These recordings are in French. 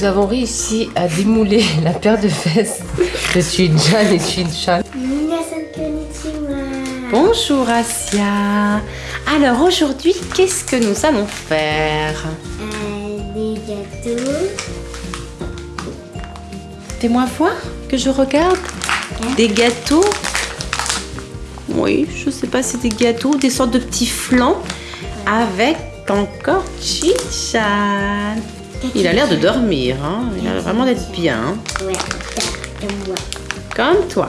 nous avons réussi à démouler la paire de fesses de Chin-chan et konnichiwa. Bonjour Asia. Alors aujourd'hui, qu'est-ce que nous allons faire? Euh, des gâteaux. Fais-moi voir que je regarde. Des gâteaux? Oui, je sais pas si c'est des gâteaux, des sortes de petits flancs avec encore Chin-chan. Il a l'air de dormir, hein. il a l'air vraiment d'être bien, comme toi.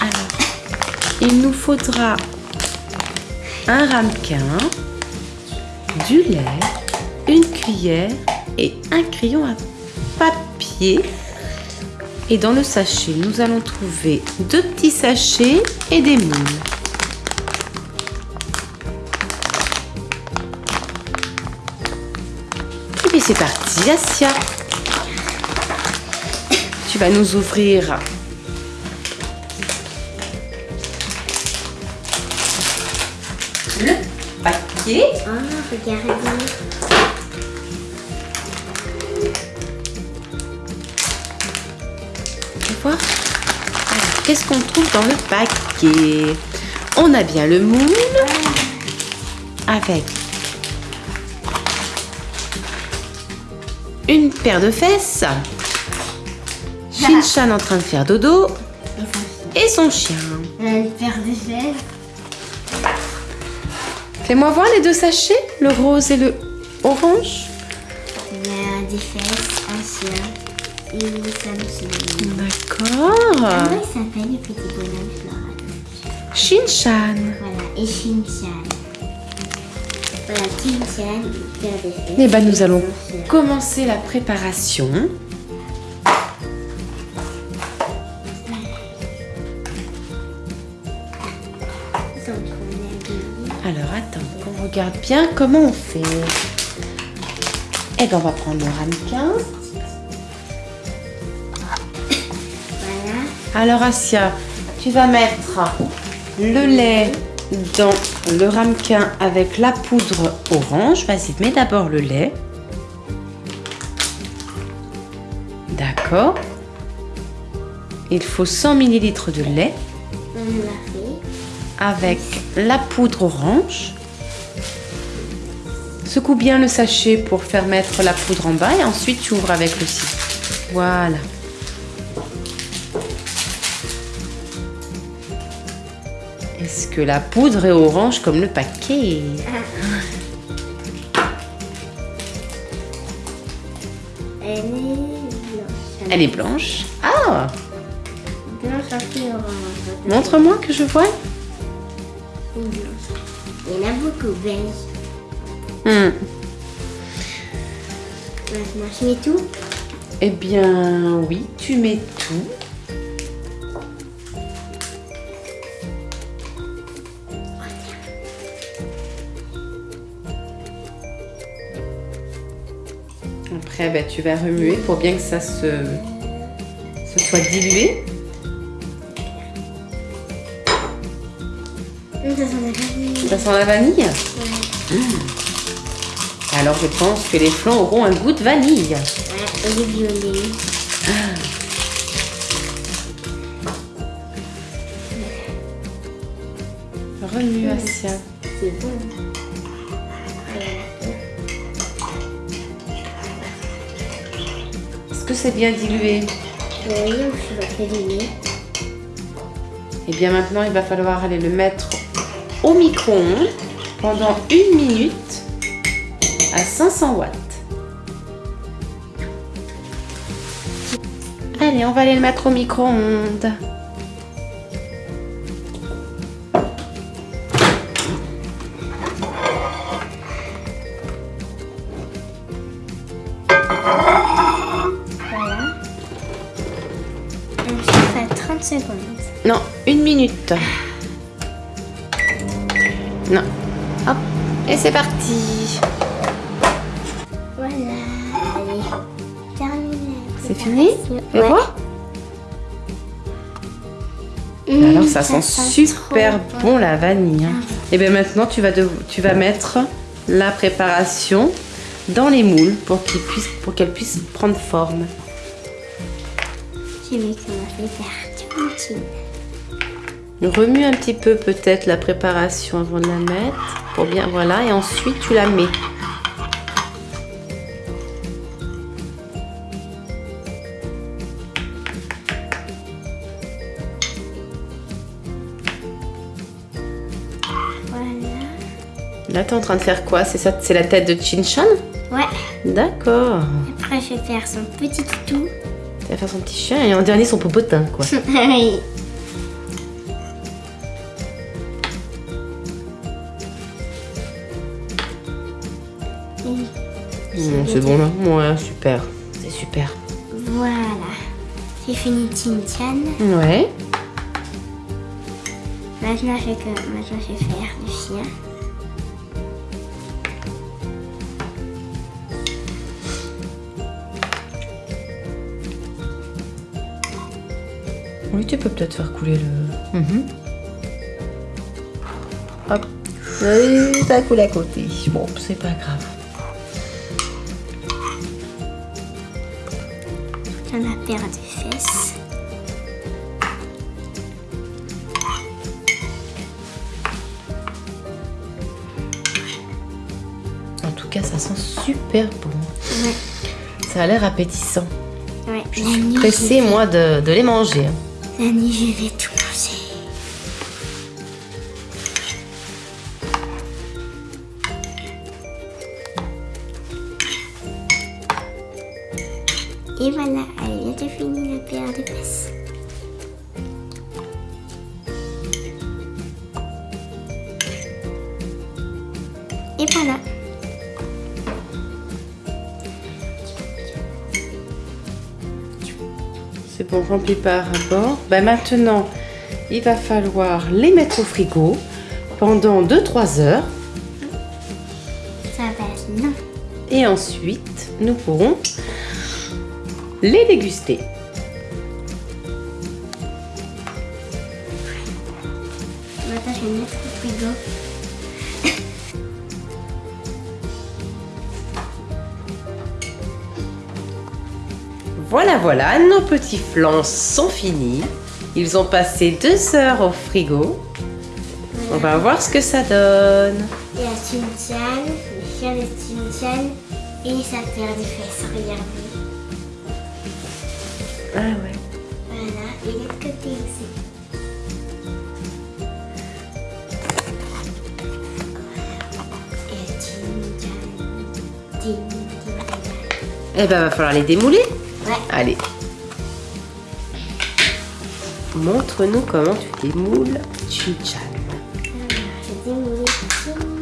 Alors, il nous faudra un ramequin, du lait, une cuillère et un crayon à papier. Et dans le sachet, nous allons trouver deux petits sachets et des moules. C'est parti, Asia. Tu vas nous ouvrir le paquet. Oh, regardez. Tu vois? Alors, qu'est-ce qu'on trouve dans le paquet? On a bien le moule avec une paire de fesses, Shin-Chan en train de faire dodo Et son chien. une paire de fesses. Fais-moi voir les deux sachets, le rose et le orange. Il y a des fesses, un chien et Samsung. D'accord. Comment il s'appelle le petit bonhomme Shin-Chan. Voilà, et Shin-chan. Eh ben, nous allons commencer la préparation. Alors attends, qu'on regarde bien comment on fait. Eh ben on va prendre le ramequin. Voilà. Alors Asia, tu vas mettre le lait dans le ramequin avec la poudre orange. Vas-y, mets d'abord le lait. D'accord. Il faut 100 ml de lait avec la poudre orange. Secoue bien le sachet pour faire mettre la poudre en bas et ensuite tu ouvres avec le citron. Voilà. Est-ce que la poudre est orange comme le paquet Elle est blanche. Elle est blanche. Ah blanche un peu orange. Montre-moi que je vois. Une blanche. Il y en a beaucoup beige. Hmm. Maintenant, je mets tout? Eh bien oui, tu mets tout. Après, ben, tu vas remuer pour bien que ça se, se soit dilué. Ça sent la vanille. Ça sent la vanille Ouais. Alors je pense que les flancs auront un goût de vanille. Ouais, et violet. Remue Asia. C'est bon. C'est bien dilué Oui, je faire Et bien maintenant, il va falloir aller le mettre au micro-ondes pendant une minute à 500 watts. Allez, on va aller le mettre au micro-ondes. 30 secondes. Non, une minute. Non. Hop. Et c'est parti. Voilà. Allez. Terminé. C'est fini Ouais. voir. Mmh, Alors ça sent super bon la vanille. hein. Et bien maintenant tu vas, dev- tu vas mettre la préparation dans les moules pour qu'elles puissent prendre forme. Je vais commencer Remue un petit peu peut-être la préparation avant de la mettre. Pour bien, voilà, et ensuite tu la mets. Là, tu es en train de faire quoi? C'est ça, c'est la tête de Chin-chan Ouais. D'accord. Après, je vais faire son petit toutou. Tu vas faire son petit chien et en dernier son popotin, quoi. oui. Mmh, c'est bon là Ouais, super. C'est super. Voilà. J'ai fini Tintian. Ouais. Maintenant, je vais, que... Maintenant, je vais faire le chien. Oui, tu peux peut-être faire couler le. Mhm. Hop. Ça coule à côté. Bon, c'est pas grave. Dans la paire de fesses. En tout cas, ça sent super bon. Ouais. Ça a l'air appétissant. Ouais. Je suis pressée, moi, de, de les manger. Hein. je- vais tout manger. Et voilà, elle vient de finir la paire de fesses. Et voilà. C'est bon, rempli par rapport. Ben maintenant, il va falloir les mettre au frigo pendant 2-3 heures. Ça va être. Et ensuite, nous pourrons les déguster. Maintenant, je vais mettre au frigo. Voilà, voilà, nos petits flancs sont finis. Ils ont passé 2 heures au frigo. On va voir ce que ça donne. Il y a Chin-chan, le chien de Chin-chan et sa paire de fesses. Regardez. Ah ouais. Voilà, et l'autre côté aussi. Et Chin-chan. Chin-chan. Eh ben, va falloir les démouler. Ouais. Allez. Montre-nous comment tu démoules Chin-chan. Alors, je démoule Chin-chan.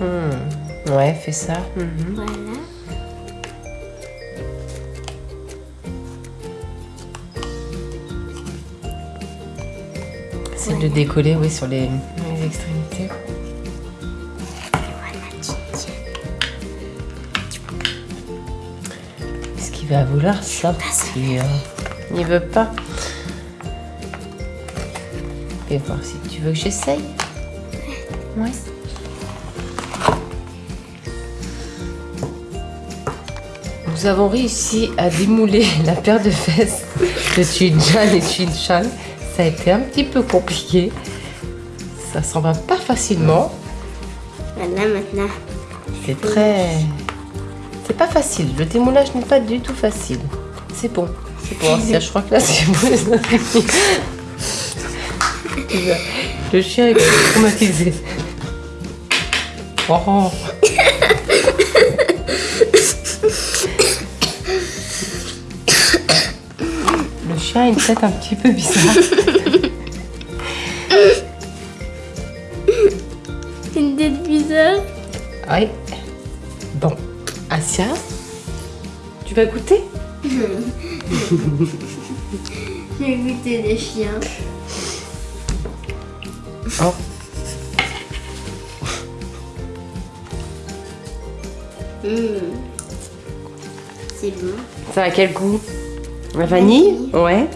Hmm. Ouais, fais ça. Mhm. Voilà. Décoller, oui, sur les, extrémités. Est-ce qu'il va vouloir sortir Il veut pas. Fais voir si tu veux que j'essaye. Ouais. Nous avons réussi à démouler la paire de fesses de Chin-chan et Chin-chan. Ça a été un petit peu compliqué. Ça s'en va pas facilement. Voilà, maintenant. C'est très. C'est pas facile. Le démoulage n'est pas du tout facile. C'est bon. C'est bon. Je crois que là, c'est bon. Le chien est traumatisé. Oh. A une tête un petit peu bizarre. Une tête bizarre. Oui. Bon. Asia, tu vas goûter? J'ai goûté des chiens. Oh. c'est bon. Ça a quel goût? La vanille Vanille. Ouais.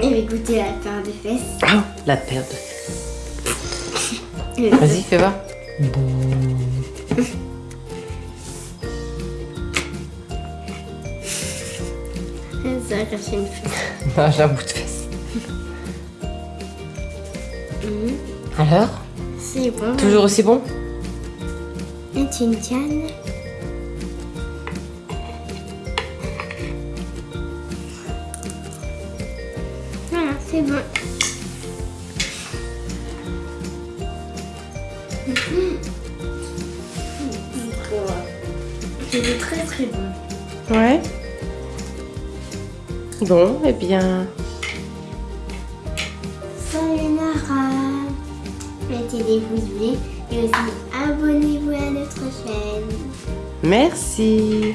Et je vais goûter la paire de fesses. Ah, la paire de fesses. Vas-y, fais voir. Ça va cacher une fesse. Non, j'ai un bout de fesse. Mhm. Alors? C'est bon. Toujours aussi bon? Et tu me c'est bon. C'est très très bon. Ouais. Bon, eh bien, Sayonara. Mettez des pouces bleus et aussi abonnez-vous à notre chaîne. merci.